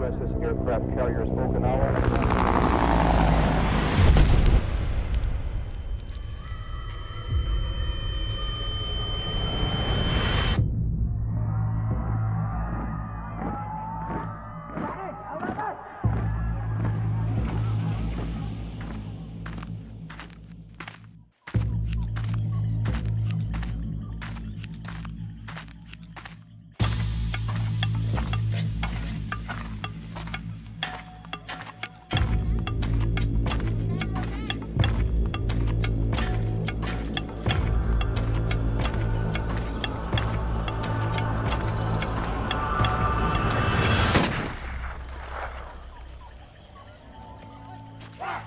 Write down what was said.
USS aircraft carriers Okinawa. Ah!